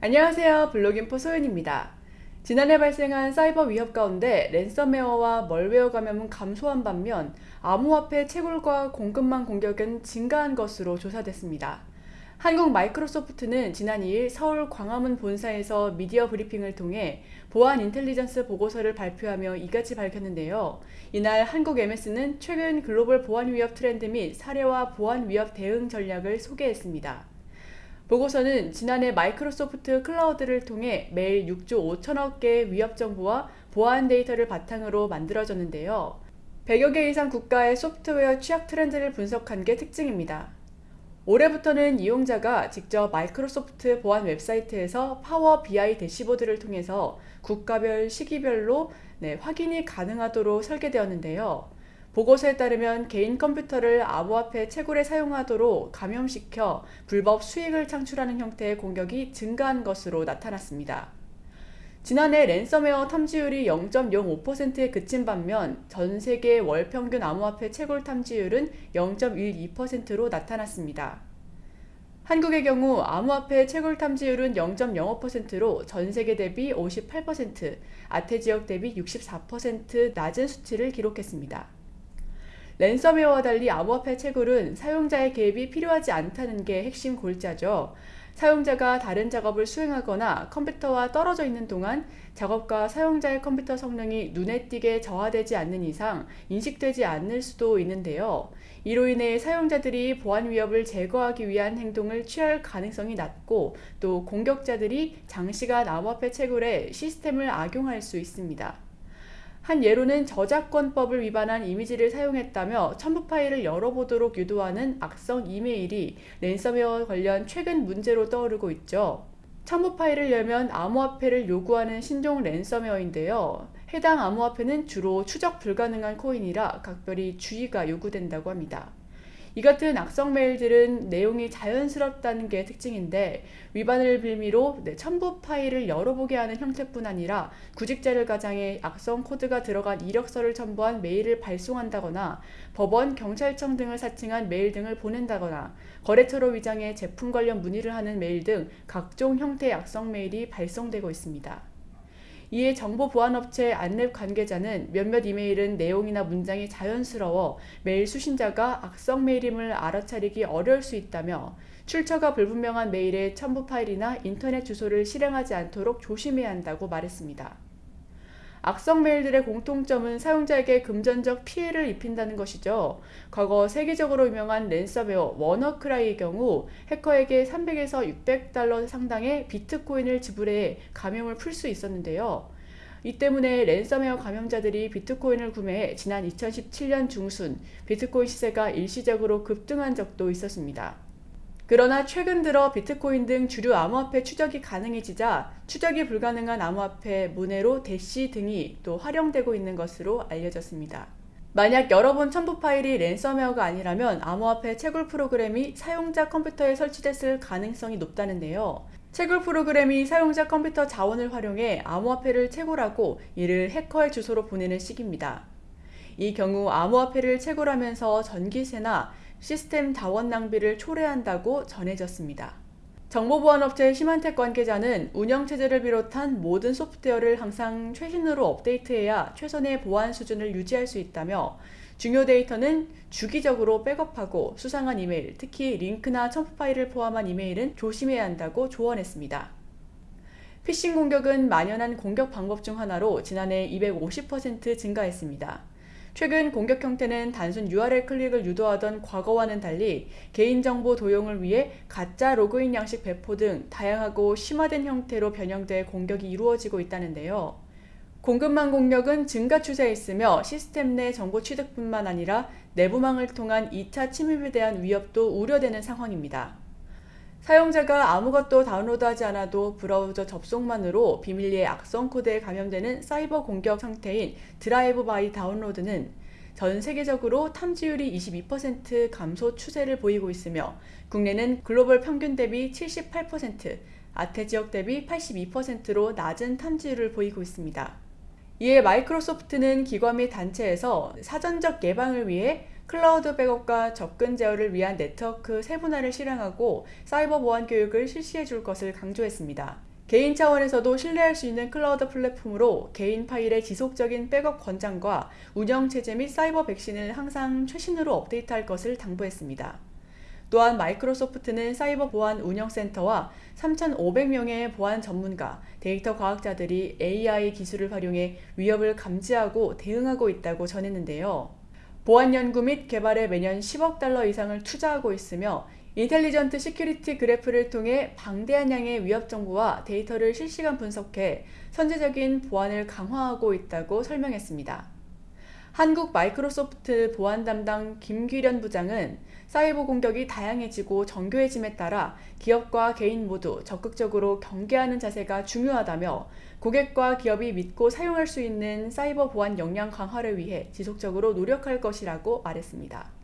안녕하세요 블로깅포 소연입니다. 지난해 발생한 사이버 위협 가운데 랜섬웨어와 멀웨어 감염은 감소한 반면 암호화폐 채굴과 공급망 공격은 증가한 것으로 조사됐습니다. 한국 마이크로소프트는 지난 2일 서울 광화문 본사에서 미디어 브리핑을 통해 보안 intelligence 보고서를 발표하며 이같이 밝혔는데요. 이날 한국 MS는 최근 글로벌 보안 위협 트렌드 및 사례와 보안 위협 대응 전략을 소개했습니다. 보고서는 지난해 마이크로소프트 클라우드를 통해 매일 6조 5천억 개의 위협 정보와 보안 데이터를 바탕으로 만들어졌는데요. 100여 개 이상 국가의 소프트웨어 취약 트렌드를 분석한 게 특징입니다. 올해부터는 이용자가 직접 마이크로소프트 보안 웹사이트에서 Power BI 대시보드를 통해서 국가별 시기별로 네, 확인이 가능하도록 설계되었는데요. 보고서에 따르면 개인 컴퓨터를 암호화폐 채굴에 사용하도록 감염시켜 불법 수익을 창출하는 형태의 공격이 증가한 것으로 나타났습니다. 지난해 랜섬웨어 탐지율이 0.05%에 그친 반면 전 세계 월 평균 암호화폐 채굴 탐지율은 0.12%로 나타났습니다. 한국의 경우 암호화폐 채굴 탐지율은 0.05%로 전 세계 대비 58%, 아태 지역 대비 64% 낮은 수치를 기록했습니다. 랜섬웨어와 달리 암호화폐 채굴은 사용자의 개입이 필요하지 않다는 게 핵심 골자죠. 사용자가 다른 작업을 수행하거나 컴퓨터와 떨어져 있는 동안 작업과 사용자의 컴퓨터 성능이 눈에 띄게 저하되지 않는 이상 인식되지 않을 수도 있는데요. 이로 인해 사용자들이 보안 위협을 제거하기 위한 행동을 취할 가능성이 낮고 또 공격자들이 장시간 암호화폐 채굴에 시스템을 악용할 수 있습니다. 한 예로는 저작권법을 위반한 이미지를 사용했다며 첨부 파일을 열어보도록 유도하는 악성 이메일이 랜섬웨어 관련 최근 문제로 떠오르고 있죠. 첨부 파일을 열면 암호화폐를 요구하는 신종 랜섬웨어인데요. 해당 암호화폐는 주로 추적 불가능한 코인이라 각별히 주의가 요구된다고 합니다. 이 같은 악성 메일들은 내용이 자연스럽다는 게 특징인데 위반을 빌미로 첨부 파일을 열어보게 하는 형태뿐 아니라 구직자를 가장해 악성 코드가 들어간 이력서를 첨부한 메일을 발송한다거나 법원, 경찰청 등을 사칭한 메일 등을 보낸다거나 거래처로 위장해 제품 관련 문의를 하는 메일 등 각종 형태의 악성 메일이 발송되고 있습니다. 이에 정보 보안업체 안랩 관계자는 몇몇 이메일은 내용이나 문장이 자연스러워 메일 수신자가 악성 메일임을 알아차리기 어려울 수 있다며 출처가 불분명한 메일의 첨부 파일이나 인터넷 주소를 실행하지 않도록 조심해야 한다고 말했습니다. 악성 메일들의 공통점은 사용자에게 금전적 피해를 입힌다는 것이죠. 과거 세계적으로 유명한 랜섬웨어 워너크라이의 경우 해커에게 300에서 600달러 상당의 비트코인을 지불해 감염을 풀 수 있었는데요. 이 때문에 랜섬웨어 감염자들이 비트코인을 구매해 지난 2017년 중순 비트코인 시세가 일시적으로 급등한 적도 있었습니다. 그러나 최근 들어 비트코인 등 주류 암호화폐 추적이 가능해지자 추적이 불가능한 암호화폐 모네로, 대시 등이 또 활용되고 있는 것으로 알려졌습니다. 만약 여러 번 첨부 파일이 랜섬웨어가 아니라면 암호화폐 채굴 프로그램이 사용자 컴퓨터에 설치됐을 가능성이 높다는데요. 채굴 프로그램이 사용자 컴퓨터 자원을 활용해 암호화폐를 채굴하고 이를 해커의 주소로 보내는 식입니다. 이 경우 암호화폐를 채굴하면서 전기세나 시스템 자원 낭비를 초래한다고 전해졌습니다. 정보보안업체 시만텍 관계자는 운영체제를 비롯한 모든 소프트웨어를 항상 최신으로 업데이트해야 최선의 보안 수준을 유지할 수 있다며 중요 데이터는 주기적으로 백업하고 수상한 이메일, 특히 링크나 첨부 파일을 포함한 이메일은 조심해야 한다고 조언했습니다. 피싱 공격은 만연한 공격 방법 중 하나로 지난해 250% 증가했습니다. 최근 공격 형태는 단순 URL 클릭을 유도하던 과거와는 달리 개인정보 도용을 위해 가짜 로그인 양식 배포 등 다양하고 심화된 형태로 변형돼 공격이 이루어지고 있다는데요. 공급망 공격은 증가 추세에 있으며 시스템 내 정보 취득뿐만 아니라 내부망을 통한 2차 침입에 대한 위협도 우려되는 상황입니다. 사용자가 아무것도 다운로드하지 않아도 브라우저 접속만으로 비밀리에 악성 코드에 감염되는 사이버 공격 상태인 drive-by download는 전 세계적으로 탐지율이 22% 감소 추세를 보이고 있으며 국내는 글로벌 평균 대비 78%, 아태 지역 대비 82%로 낮은 탐지율을 보이고 있습니다. 이에 마이크로소프트는 기관 및 단체에서 사전적 예방을 위해 클라우드 백업과 접근 제어를 위한 네트워크 세분화를 실행하고 사이버 보안 교육을 실시해 줄 것을 강조했습니다. 개인 차원에서도 신뢰할 수 있는 클라우드 플랫폼으로 개인 파일의 지속적인 백업 권장과 운영 체제 및 사이버 백신을 항상 최신으로 업데이트할 것을 당부했습니다. 또한 마이크로소프트는 사이버 보안 운영센터와 3,500명의 보안 전문가, 데이터 과학자들이 AI 기술을 활용해 위협을 감지하고 대응하고 있다고 전했는데요. 보안 연구 및 개발에 매년 10억 달러 이상을 투자하고 있으며 Intelligent Security Graph를 통해 방대한 양의 위협 정보와 데이터를 실시간 분석해 선제적인 보안을 강화하고 있다고 설명했습니다. 한국 마이크로소프트 보안 담당 김규련 부장은 사이버 공격이 다양해지고 정교해짐에 따라 기업과 개인 모두 적극적으로 경계하는 자세가 중요하다며 고객과 기업이 믿고 사용할 수 있는 사이버 보안 역량 강화를 위해 지속적으로 노력할 것이라고 말했습니다.